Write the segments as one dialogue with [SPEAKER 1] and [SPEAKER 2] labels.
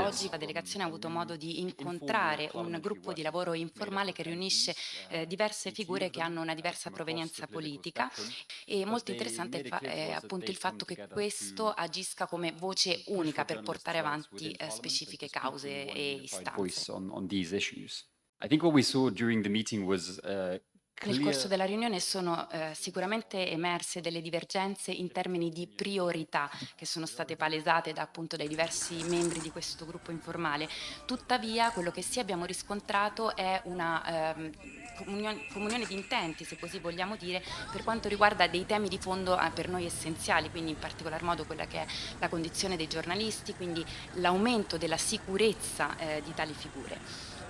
[SPEAKER 1] Oggi la delegazione ha avuto modo di incontrare un gruppo di lavoro informale che riunisce eh, diverse figure che hanno una diversa provenienza politica. e molto interessante è, è appunto il fatto che questo agisca come voce unica per portare avanti eh, specifiche cause e istanze. Nel corso della riunione sono eh, sicuramente emerse delle divergenze in termini di priorità che sono state palesate da, appunto dai diversi membri di questo gruppo informale. Tuttavia quello che sì abbiamo riscontrato è una ehm, comunione, comunione di intenti, se così vogliamo dire, per quanto riguarda dei temi di fondo eh, per noi essenziali, quindi in particolar modo quella che è la condizione dei giornalisti, quindi l'aumento della sicurezza eh, di tali figure.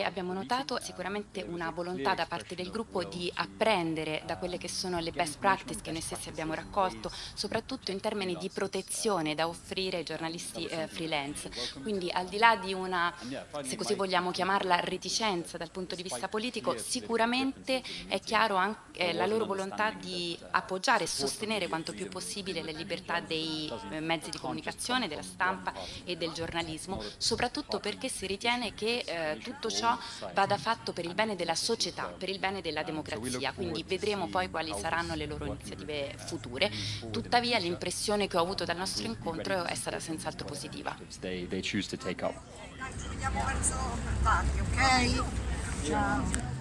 [SPEAKER 1] E abbiamo notato sicuramente una volontà da parte del gruppo di apprendere da quelle che sono le best practice che noi stessi abbiamo raccolto, soprattutto in termini di protezione da offrire ai giornalisti eh, freelance. Quindi al di là di una, se così vogliamo chiamarla, reticenza dal punto di vista politico, sicuramente è chiaro anche eh, la loro volontà di appoggiare e sostenere quanto più possibile le libertà dei eh, mezzi di comunicazione, della stampa e del giornalismo, soprattutto perché si ritiene che eh, tutto ciò vada fatto per il bene della società, per il bene della democrazia, quindi vedremo poi quali saranno le loro iniziative future. Tuttavia l'impressione che ho avuto dal nostro incontro è stata senz'altro positiva.
[SPEAKER 2] They, they choose to take up.
[SPEAKER 3] Dai, ci vediamo verso tardi, ok? Ciao.